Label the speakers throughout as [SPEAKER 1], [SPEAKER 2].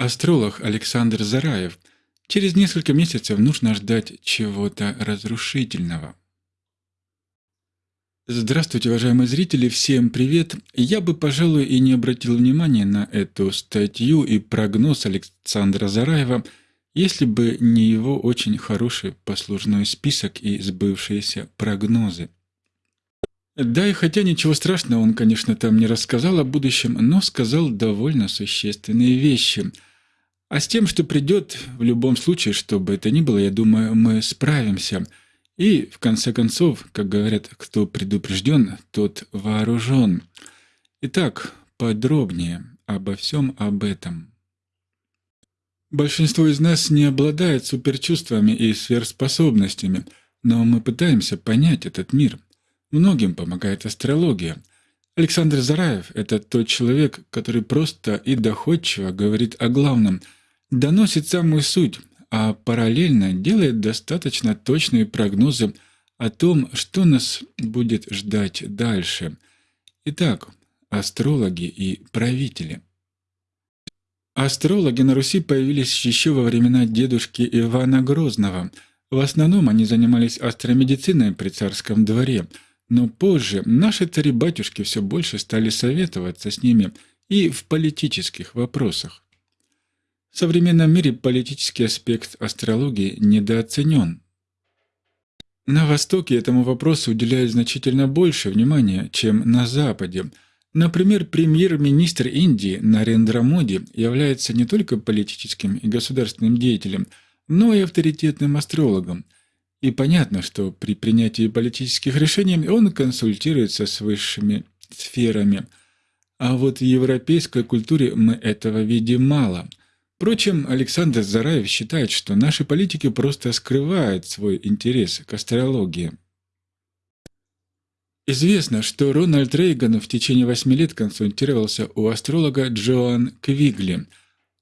[SPEAKER 1] Астролог Александр Зараев. Через несколько месяцев нужно ждать чего-то разрушительного. Здравствуйте, уважаемые зрители, всем привет! Я бы, пожалуй, и не обратил внимания на эту статью и прогноз Александра Зараева, если бы не его очень хороший послужной список и сбывшиеся прогнозы. Да, и хотя ничего страшного он, конечно, там не рассказал о будущем, но сказал довольно существенные вещи – а с тем, что придет, в любом случае, что бы это ни было, я думаю, мы справимся. И, в конце концов, как говорят, кто предупрежден, тот вооружен. Итак, подробнее обо всем об этом. Большинство из нас не обладает суперчувствами и сверхспособностями, но мы пытаемся понять этот мир. Многим помогает астрология. Александр Зараев – это тот человек, который просто и доходчиво говорит о главном – доносит самую суть, а параллельно делает достаточно точные прогнозы о том, что нас будет ждать дальше. Итак, астрологи и правители. Астрологи на Руси появились еще во времена дедушки Ивана Грозного. В основном они занимались астромедициной при царском дворе, но позже наши цари-батюшки все больше стали советоваться с ними и в политических вопросах. В современном мире политический аспект астрологии недооценен. На Востоке этому вопросу уделяют значительно больше внимания, чем на Западе. Например, премьер-министр Индии Нарендра Моди является не только политическим и государственным деятелем, но и авторитетным астрологом. И понятно, что при принятии политических решений он консультируется с высшими сферами. А вот в европейской культуре мы этого видим мало – Впрочем, Александр Зараев считает, что наши политики просто скрывают свой интерес к астрологии. Известно, что Рональд Рейган в течение восьми лет консультировался у астролога Джоан Квигли.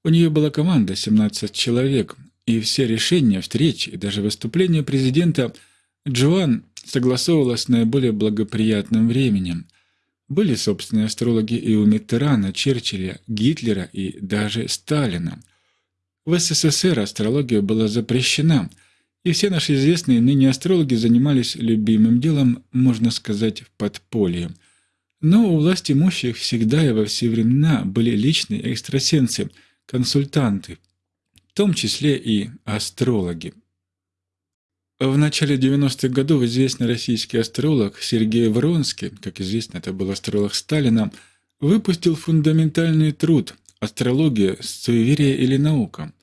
[SPEAKER 1] У нее была команда 17 человек, и все решения, встречи и даже выступления президента Джоан согласовывала с наиболее благоприятным временем. Были собственные астрологи и у Миттерана, Черчилля, Гитлера и даже Сталина. В СССР астрология была запрещена, и все наши известные ныне астрологи занимались любимым делом, можно сказать, в подполье. Но у власти имущих всегда и во все времена были личные экстрасенсы, консультанты, в том числе и астрологи. В начале 90-х годов известный российский астролог Сергей Вронский, как известно, это был астролог Сталина, выпустил фундаментальный труд «Астрология. Суеверие или наука?»,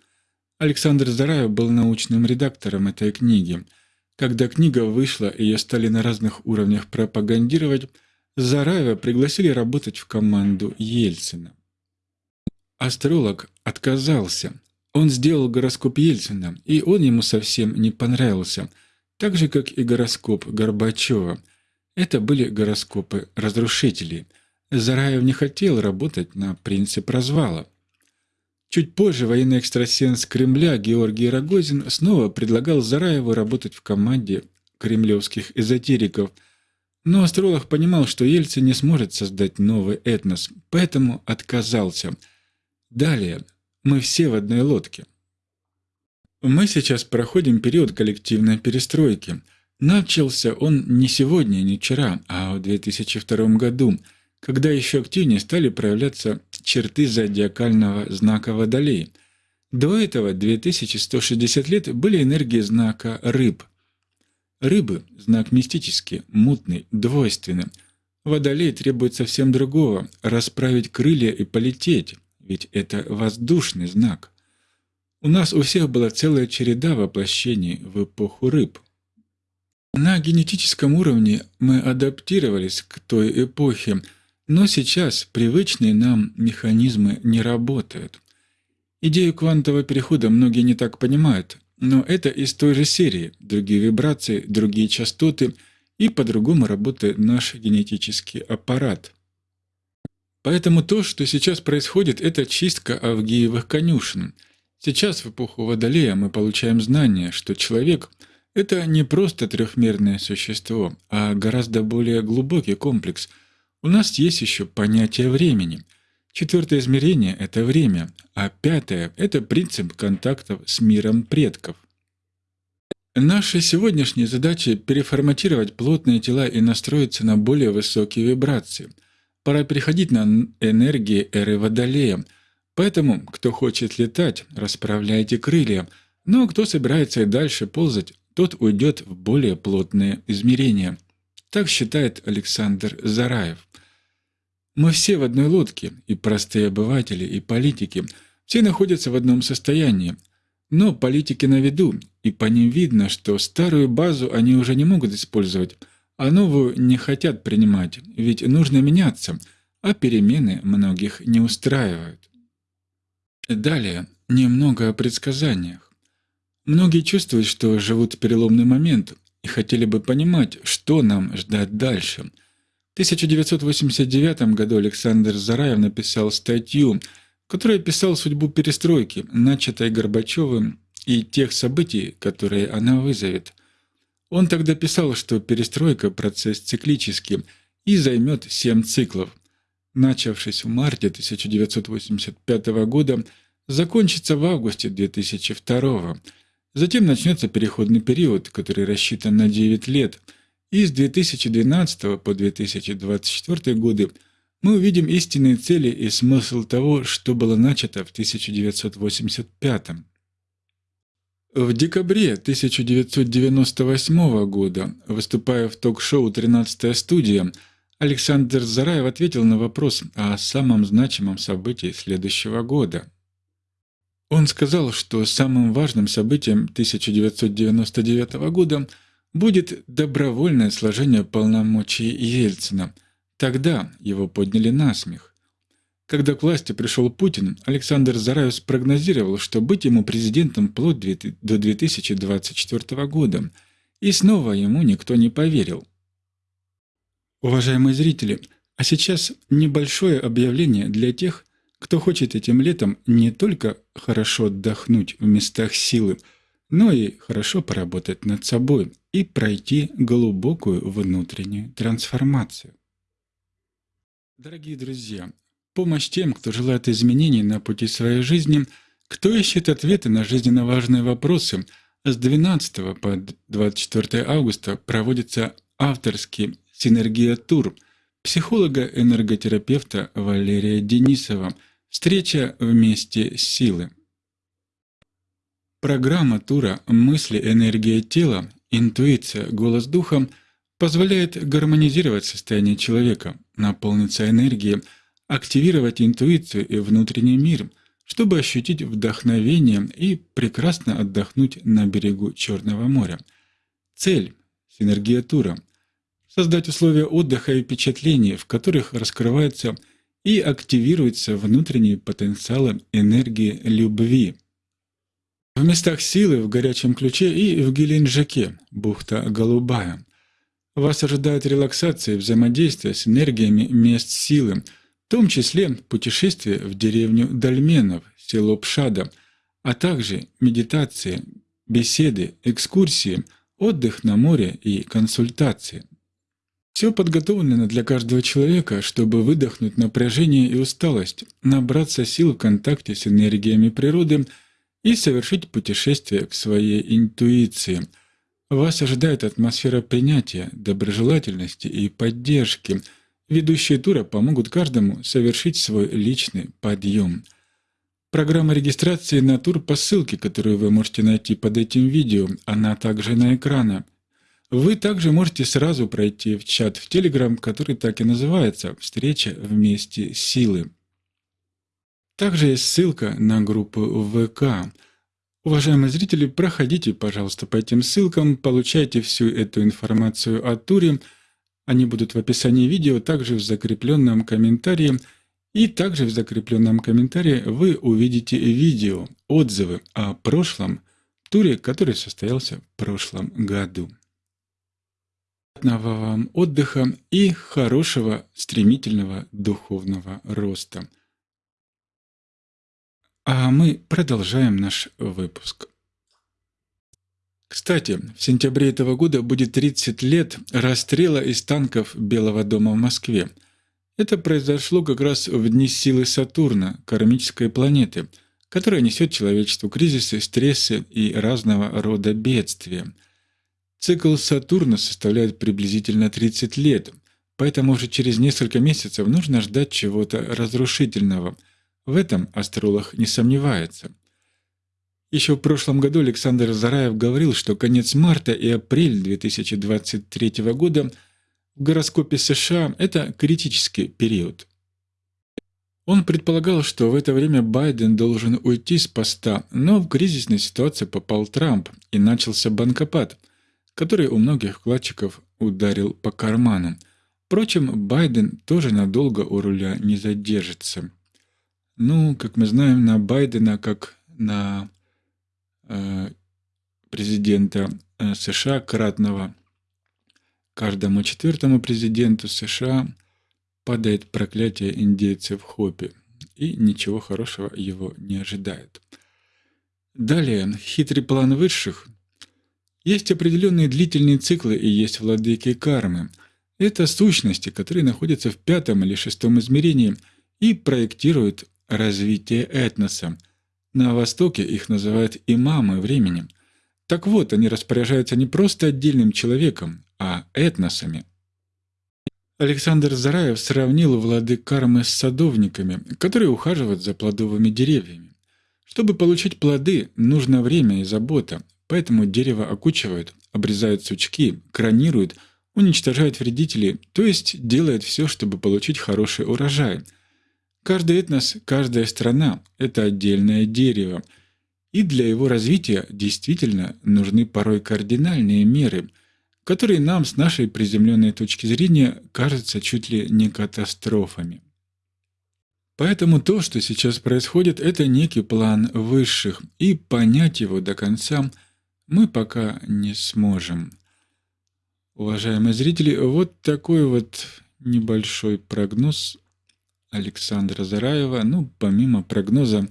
[SPEAKER 1] Александр Зараев был научным редактором этой книги. Когда книга вышла и ее стали на разных уровнях пропагандировать, Зараева пригласили работать в команду Ельцина. Астролог отказался. Он сделал гороскоп Ельцина, и он ему совсем не понравился, так же, как и гороскоп Горбачева. Это были гороскопы разрушителей. Зараев не хотел работать на принцип развала. Чуть позже военный экстрасенс Кремля Георгий Рогозин снова предлагал Зараеву работать в команде кремлевских эзотериков, но астролог понимал, что Ельцин не сможет создать новый этнос, поэтому отказался. Далее мы все в одной лодке. Мы сейчас проходим период коллективной перестройки. Начался он не сегодня, не вчера, а в 2002 году – когда еще активнее стали проявляться черты зодиакального знака Водолей. До этого 2160 лет были энергии знака Рыб. Рыбы – знак мистический, мутный, двойственный. Водолей требует совсем другого – расправить крылья и полететь, ведь это воздушный знак. У нас у всех была целая череда воплощений в эпоху рыб. На генетическом уровне мы адаптировались к той эпохе – но сейчас привычные нам механизмы не работают. Идею квантового перехода многие не так понимают, но это из той же серии, другие вибрации, другие частоты, и по-другому работает наш генетический аппарат. Поэтому то, что сейчас происходит, это чистка Авгиевых конюшен. Сейчас, в эпоху Водолея, мы получаем знание, что человек — это не просто трехмерное существо, а гораздо более глубокий комплекс — у нас есть еще понятие времени. Четвертое измерение – это время, а пятое – это принцип контактов с миром предков. Наша сегодняшняя задача – переформатировать плотные тела и настроиться на более высокие вибрации. Пора переходить на энергии эры Водолея. Поэтому, кто хочет летать, расправляйте крылья, но кто собирается и дальше ползать, тот уйдет в более плотные измерения. Так считает Александр Зараев. Мы все в одной лодке, и простые обыватели, и политики. Все находятся в одном состоянии. Но политики на виду, и по ним видно, что старую базу они уже не могут использовать, а новую не хотят принимать, ведь нужно меняться, а перемены многих не устраивают. Далее немного о предсказаниях. Многие чувствуют, что живут в переломный момент и хотели бы понимать, что нам ждать дальше – 1989 году Александр Зараев написал статью, в которой описал судьбу перестройки, начатой Горбачевым, и тех событий, которые она вызовет. Он тогда писал, что перестройка – процесс циклический и займет семь циклов. Начавшись в марте 1985 года, закончится в августе 2002 Затем начнется переходный период, который рассчитан на 9 лет – и с 2012 по 2024 годы мы увидим истинные цели и смысл того, что было начато в 1985. В декабре 1998 года, выступая в ток-шоу «13 студия», Александр Зараев ответил на вопрос о самом значимом событии следующего года. Он сказал, что самым важным событием 1999 года – будет добровольное сложение полномочий Ельцина. Тогда его подняли на смех. Когда к власти пришел Путин, Александр Зараев спрогнозировал, что быть ему президентом вплоть до 2024 года, и снова ему никто не поверил. Уважаемые зрители, а сейчас небольшое объявление для тех, кто хочет этим летом не только хорошо отдохнуть в местах силы, но и хорошо поработать над собой и пройти глубокую внутреннюю трансформацию. Дорогие друзья, помощь тем, кто желает изменений на пути своей жизни, кто ищет ответы на жизненно важные вопросы, с 12 по 24 августа проводится авторский «Синергия-тур» психолога-энерготерапевта Валерия Денисова «Встреча вместе силы». Программа тура «Мысли, энергия тела, интуиция, голос духа» позволяет гармонизировать состояние человека, наполниться энергией, активировать интуицию и внутренний мир, чтобы ощутить вдохновение и прекрасно отдохнуть на берегу Черного моря. Цель – синергия тура – создать условия отдыха и впечатлений, в которых раскрываются и активируются внутренние потенциалы энергии любви – в местах силы, в горячем ключе и в Геленджике, бухта Голубая. Вас ожидает релаксация и взаимодействие с энергиями мест силы, в том числе путешествие в деревню Дальменов, село Пшада, а также медитации, беседы, экскурсии, отдых на море и консультации. Все подготовлено для каждого человека, чтобы выдохнуть напряжение и усталость, набраться сил в контакте с энергиями природы – и совершить путешествие к своей интуиции. Вас ожидает атмосфера принятия, доброжелательности и поддержки. Ведущие тура помогут каждому совершить свой личный подъем. Программа регистрации на тур по ссылке, которую вы можете найти под этим видео, она также на экране. Вы также можете сразу пройти в чат в Telegram, который так и называется «Встреча вместе силы». Также есть ссылка на группу ВК. Уважаемые зрители, проходите, пожалуйста, по этим ссылкам, получайте всю эту информацию о туре. Они будут в описании видео, также в закрепленном комментарии. И также в закрепленном комментарии вы увидите видео, отзывы о прошлом туре, который состоялся в прошлом году. Приятного вам отдыха и хорошего стремительного духовного роста. А мы продолжаем наш выпуск. Кстати, в сентябре этого года будет 30 лет расстрела из танков Белого дома в Москве. Это произошло как раз в дни силы Сатурна, кармической планеты, которая несет человечеству кризисы, стрессы и разного рода бедствия. Цикл Сатурна составляет приблизительно 30 лет, поэтому уже через несколько месяцев нужно ждать чего-то разрушительного. В этом астролог не сомневается. Еще в прошлом году Александр Зараев говорил, что конец марта и апрель 2023 года – в гороскопе США это критический период. Он предполагал, что в это время Байден должен уйти с поста, но в кризисной ситуации попал Трамп и начался банкопад, который у многих вкладчиков ударил по карману. Впрочем, Байден тоже надолго у руля не задержится. Ну, как мы знаем, на Байдена, как на э, президента э, США кратного Каждому четвертому президенту США падает проклятие индейцев в Хопе, и ничего хорошего его не ожидает. Далее, хитрый план высших. Есть определенные длительные циклы и есть владыки кармы. Это сущности, которые находятся в пятом или шестом измерении и проектируют развитие этноса. На Востоке их называют имамы времени. Так вот, они распоряжаются не просто отдельным человеком, а этносами. Александр Зараев сравнил владык кармы с садовниками, которые ухаживают за плодовыми деревьями. Чтобы получить плоды, нужно время и забота, поэтому дерево окучивают, обрезают сучки, кронируют, уничтожают вредителей, то есть делают все, чтобы получить хороший урожай. Каждый этнос, каждая страна – это отдельное дерево, и для его развития действительно нужны порой кардинальные меры – которые нам с нашей приземленной точки зрения кажутся чуть ли не катастрофами. Поэтому то, что сейчас происходит, это некий план высших, и понять его до конца мы пока не сможем. Уважаемые зрители, вот такой вот небольшой прогноз Александра Зараева. Ну, помимо прогноза,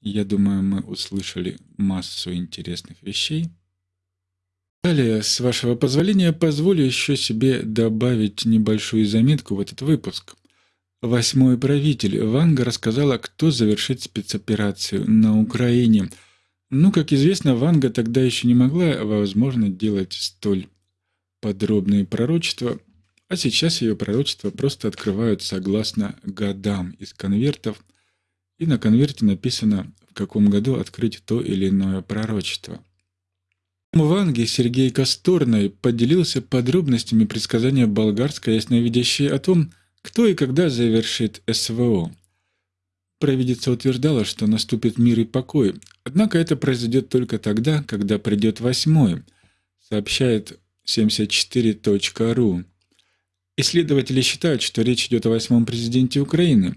[SPEAKER 1] я думаю, мы услышали массу интересных вещей. Далее, с вашего позволения, позволю еще себе добавить небольшую заметку в этот выпуск. Восьмой правитель Ванга рассказала, кто завершит спецоперацию на Украине. Ну, как известно, Ванга тогда еще не могла, возможно, делать столь подробные пророчества, а сейчас ее пророчества просто открывают согласно годам из конвертов, и на конверте написано, в каком году открыть то или иное пророчество. Мванги Сергей Косторный поделился подробностями предсказания болгарской ясновидящей о том, кто и когда завершит СВО. Провидица утверждала, что наступит мир и покой, однако это произойдет только тогда, когда придет восьмой, сообщает 74.ru. Исследователи считают, что речь идет о восьмом президенте Украины,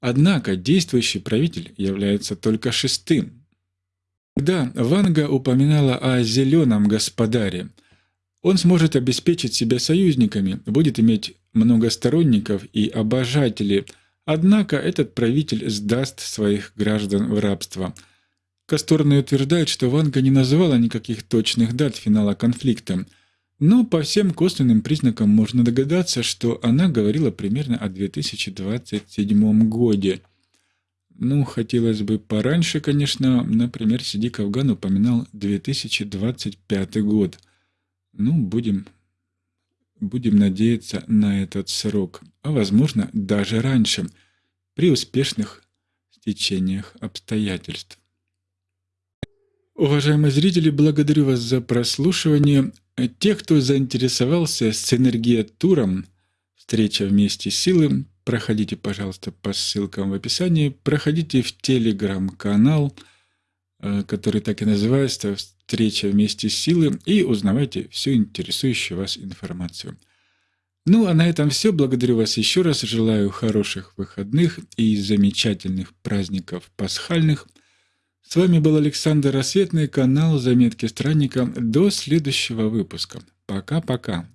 [SPEAKER 1] однако действующий правитель является только шестым, да, Ванга упоминала о «зеленом господаре». Он сможет обеспечить себя союзниками, будет иметь много сторонников и обожателей, однако этот правитель сдаст своих граждан в рабство. Касторный утверждает, что Ванга не называла никаких точных дат финала конфликта, но по всем косвенным признакам можно догадаться, что она говорила примерно о 2027 годе – ну, хотелось бы пораньше, конечно. Например, Сиди Кавган упоминал 2025 год. Ну, будем, будем надеяться на этот срок. А возможно, даже раньше, при успешных стечениях обстоятельств. Уважаемые зрители, благодарю вас за прослушивание. Те, кто заинтересовался синергия-туром «Встреча вместе силы», проходите, пожалуйста, по ссылкам в описании, проходите в телеграм-канал, э, который так и называется «Встреча вместе с силы» и узнавайте всю интересующую вас информацию. Ну, а на этом все. Благодарю вас еще раз. Желаю хороших выходных и замечательных праздников пасхальных. С вами был Александр Рассветный, канал «Заметки странника». До следующего выпуска. Пока-пока.